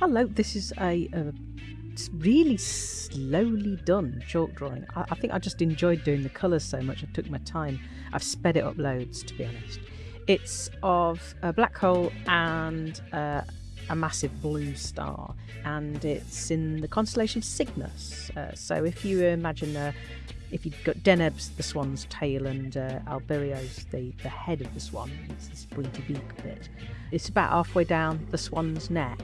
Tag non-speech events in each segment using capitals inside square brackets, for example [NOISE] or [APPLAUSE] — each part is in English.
Hello, this is a, a really slowly done chalk drawing. I, I, think I just enjoyed doing the colours so much. I took my time. I've sped it up loads, to be honest. It's of a black hole and uh, a massive blue star, and it's in the constellation Cygnus. Uh, so if you imagine, uh, if you've got Deneb's the swan's tail and uh, Albireo's the, the head of the swan, it's this pointy beak bit. It's about halfway down the swan's neck,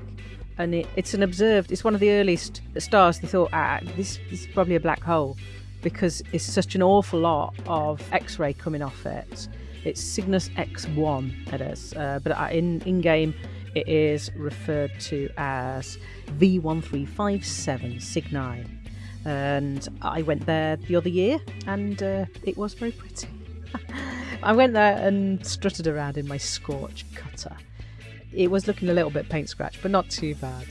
and it, it's an observed. It's one of the earliest stars. They thought, ah, this, this is probably a black hole because it's such an awful lot of X-ray coming off it. It's Cygnus X1, it is, uh, but uh, in in game it is referred to as V1357 Cygni. And I went there the other year and uh, it was very pretty. [LAUGHS] I went there and strutted around in my Scorch cutter. It was looking a little bit paint scratch, but not too bad.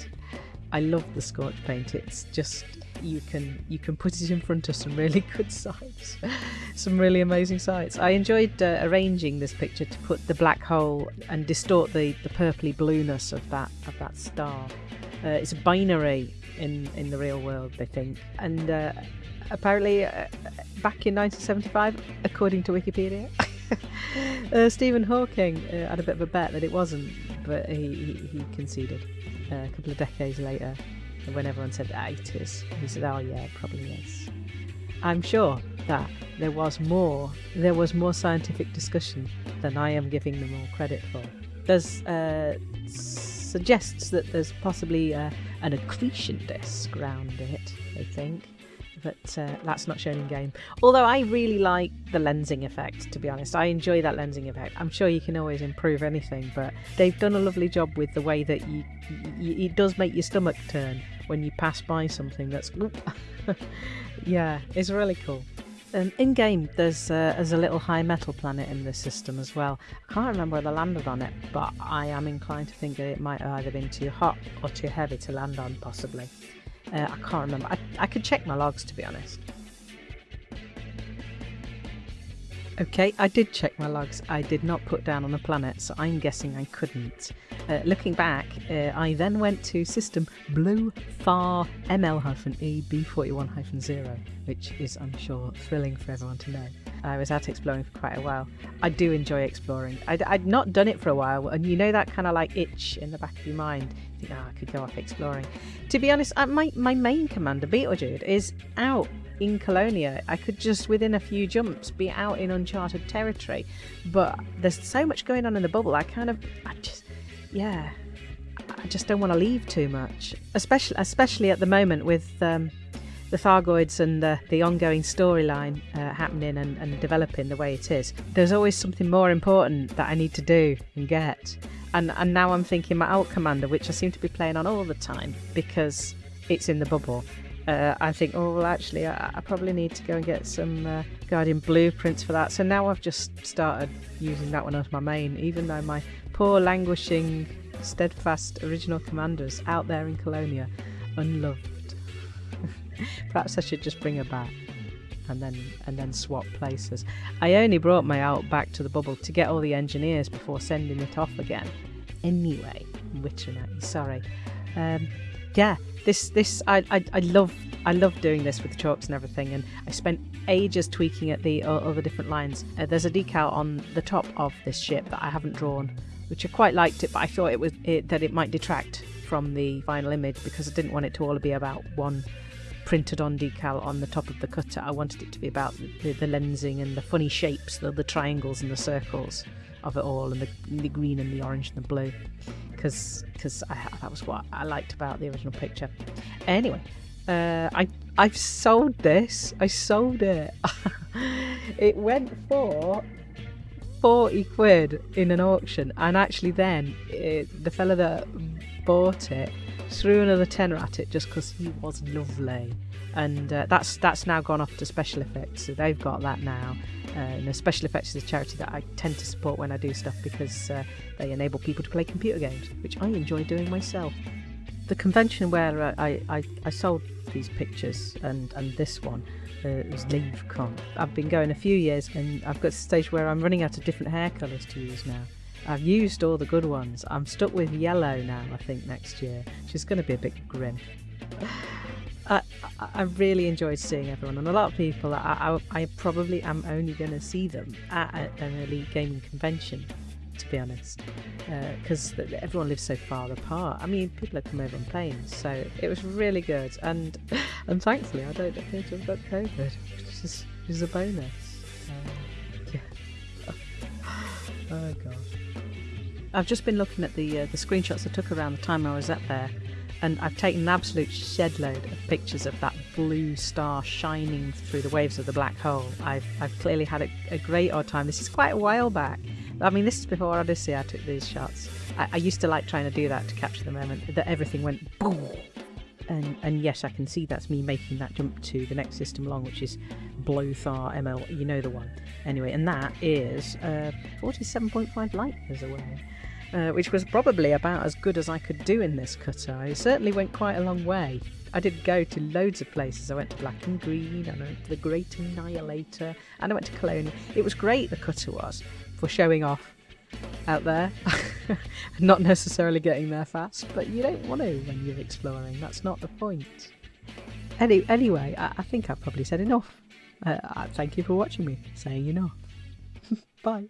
I love the Scorch paint. It's just you can you can put it in front of some really [LAUGHS] good sites, some really amazing sites. I enjoyed uh, arranging this picture to put the black hole and distort the the purpley blueness of that of that star. Uh, it's a binary in in the real world, they think, and uh, apparently uh, back in 1975, according to Wikipedia. [LAUGHS] uh, Stephen Hawking uh, had a bit of a bet that it wasn't, but he, he, he conceded uh, a couple of decades later when everyone said, ah, it is, he said, oh yeah, probably is. I'm sure that there was more, there was more scientific discussion than I am giving them all credit for. There's uh, suggests that there's possibly uh, an accretion disk around it, I think but uh, that's not shown in game. Although I really like the lensing effect, to be honest. I enjoy that lensing effect. I'm sure you can always improve anything, but they've done a lovely job with the way that you, you it does make your stomach turn when you pass by something that's. [LAUGHS] yeah, it's really cool. Um, in game, there's uh, there's a little high metal planet in this system as well. I can't remember whether I landed on it, but I am inclined to think that it might have either been too hot or too heavy to land on, possibly. Uh, I can't remember. I, I could check my logs to be honest. Okay, I did check my logs. I did not put down on a planet, so I'm guessing I couldn't. Uh, looking back, uh, I then went to system Blue Far ML-AB41-0, which is, I'm sure, thrilling for everyone to know. I was out exploring for quite a while. I do enjoy exploring. I'd, I'd not done it for a while, and you know that kind of like itch in the back of your mind. You think, oh, I could go off exploring. To be honest, my, my main commander, Beetlejude, is out in Colonia. I could just, within a few jumps, be out in uncharted territory. But there's so much going on in the bubble, I kind of, I just, yeah, I just don't want to leave too much. Especially, especially at the moment with um, the Thargoids and the, the ongoing storyline uh, happening and, and developing the way it is, there's always something more important that I need to do and get. And, and now I'm thinking my alt commander, which I seem to be playing on all the time because it's in the bubble. Uh, I think, oh, well, actually, I, I, probably need to go and get some uh, Guardian blueprints for that. So now I've just started using that one as my main, even though my poor, languishing, steadfast original commander's out there in Colonia, unloved. [LAUGHS] Perhaps I should just bring her back and then and then swap places. I only brought my out back to the bubble to get all the engineers before sending it off again. Anyway, at you. Sorry. Um, yeah, this this I, I I love I love doing this with the chalks and everything, and I spent ages tweaking at the other different lines. Uh, there's a decal on the top of this ship that I haven't drawn, which I quite liked it, but I thought it was it, that it might detract from the final image because I didn't want it to all be about one printed on decal on the top of the cutter. I wanted it to be about the, the lensing and the funny shapes, the, the triangles and the circles of it all, and the, the green and the orange and the blue, because because that was what I liked about the original picture. Anyway, uh, I I've sold this. I sold it. [LAUGHS] it went for 40 quid in an auction and actually then it, the fella that bought it threw another tenner at it just because he was lovely. And uh, that's that's now gone off to special effects so they've got that now. Uh, and special effects is a charity that I tend to support when I do stuff because uh, they enable people to play computer games which I enjoy doing myself. The convention where I, I, I sold these pictures and, and this one uh, was LaveCon. I've been going a few years and I've got to the stage where I'm running out of different hair colours to use now I've used all the good ones. I'm stuck with yellow now, I think, next year. She's going to be a bit grim. I, I really enjoyed seeing everyone, and a lot of people. I, I, I probably am only going to see them at an elite gaming convention, to be honest, because uh, everyone lives so far apart. I mean, people have come over on planes, so it was really good, and [LAUGHS] and thankfully, I don't appear to have got COVID, which is, which is a bonus. Um, yeah. [LAUGHS] oh god. I've just been looking at the uh, the screenshots I took around the time I was up there and I've taken an absolute shed load of pictures of that blue star shining through the waves of the black hole. I've, I've clearly had a, a great odd time. This is quite a while back. I mean, this is before Odyssey I took these shots. I, I used to like trying to do that to capture the moment that everything went boom. And, and yes, I can see that's me making that jump to the next system along, which is Blothar ML, you know the one. Anyway, and that is uh, 47.5 light years away uh, which was probably about as good as I could do in this cutter. I certainly went quite a long way. I did go to loads of places. I went to Black and Green, and I went to the Great Annihilator, and I went to Cologne. It was great, the cutter was, for showing off out there. [LAUGHS] not necessarily getting there fast, but you don't want to when you're exploring. That's not the point. Any, anyway, I, I think I've probably said enough. Uh, thank you for watching me, saying enough. [LAUGHS] Bye.